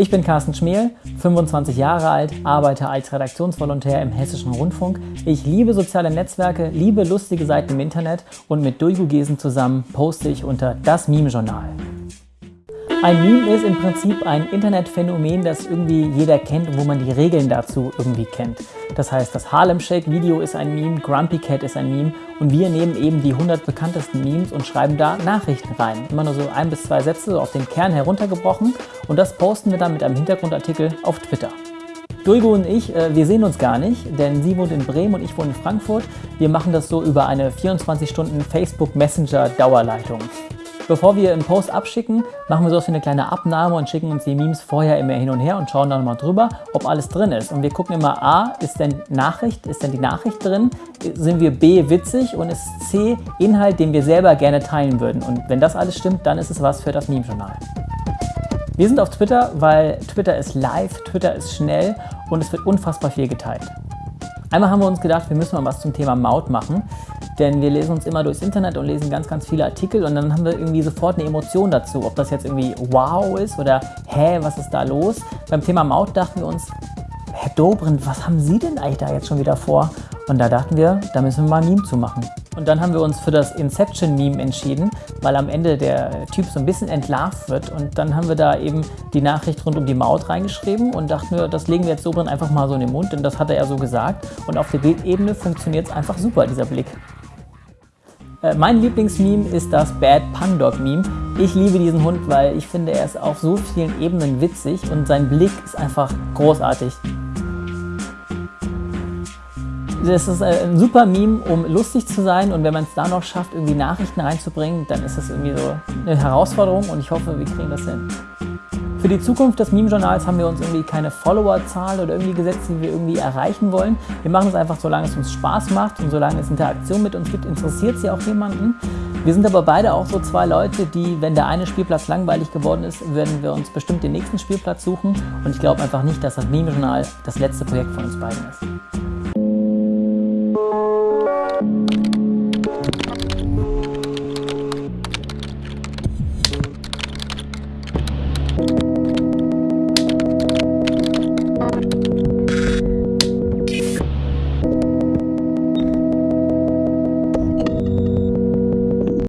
Ich bin Carsten Schmiel, 25 Jahre alt, arbeite als Redaktionsvolontär im Hessischen Rundfunk. Ich liebe soziale Netzwerke, liebe lustige Seiten im Internet und mit Dulgu Gesen zusammen poste ich unter das Meme-Journal. Ein Meme ist im Prinzip ein Internetphänomen, das irgendwie jeder kennt und wo man die Regeln dazu irgendwie kennt. Das heißt, das Harlem Shake Video ist ein Meme, Grumpy Cat ist ein Meme und wir nehmen eben die 100 bekanntesten Memes und schreiben da Nachrichten rein. Immer nur so ein bis zwei Sätze so auf den Kern heruntergebrochen und das posten wir dann mit einem Hintergrundartikel auf Twitter. Dulgo und ich, äh, wir sehen uns gar nicht, denn sie wohnt in Bremen und ich wohne in Frankfurt. Wir machen das so über eine 24 Stunden Facebook Messenger Dauerleitung. Bevor wir einen Post abschicken, machen wir so eine kleine Abnahme und schicken uns die Memes vorher immer hin und her und schauen dann mal drüber, ob alles drin ist. Und wir gucken immer A, ist denn Nachricht, ist denn die Nachricht drin? Sind wir B, witzig? Und ist C, Inhalt, den wir selber gerne teilen würden? Und wenn das alles stimmt, dann ist es was für das Meme-Journal. Wir sind auf Twitter, weil Twitter ist live, Twitter ist schnell und es wird unfassbar viel geteilt. Einmal haben wir uns gedacht, wir müssen mal was zum Thema Maut machen. Denn wir lesen uns immer durchs Internet und lesen ganz, ganz viele Artikel und dann haben wir irgendwie sofort eine Emotion dazu. Ob das jetzt irgendwie wow ist oder hä, was ist da los? Beim Thema Maut dachten wir uns, Herr Dobrindt, was haben Sie denn eigentlich da jetzt schon wieder vor? Und da dachten wir, da müssen wir mal ein Meme zu machen. Und dann haben wir uns für das Inception-Meme entschieden, weil am Ende der Typ so ein bisschen entlarvt wird. Und dann haben wir da eben die Nachricht rund um die Maut reingeschrieben und dachten wir, das legen wir jetzt Dobrindt einfach mal so in den Mund, denn das hat er ja so gesagt. Und auf der Bildebene funktioniert es einfach super, dieser Blick. Äh, mein Lieblingsmeme ist das Bad Pun Dog Meme. Ich liebe diesen Hund, weil ich finde, er ist auf so vielen Ebenen witzig und sein Blick ist einfach großartig. Das ist äh, ein super Meme, um lustig zu sein und wenn man es da noch schafft, irgendwie Nachrichten reinzubringen, dann ist das irgendwie so eine Herausforderung und ich hoffe, wir kriegen das hin. Für die Zukunft des Meme-Journals haben wir uns irgendwie keine Followerzahl oder irgendwie gesetzt, die wir irgendwie erreichen wollen. Wir machen es einfach, solange es uns Spaß macht und solange es Interaktion mit uns gibt, interessiert sie auch jemanden. Wir sind aber beide auch so zwei Leute, die, wenn der eine Spielplatz langweilig geworden ist, werden wir uns bestimmt den nächsten Spielplatz suchen. Und ich glaube einfach nicht, dass das Meme-Journal das letzte Projekt von uns beiden ist.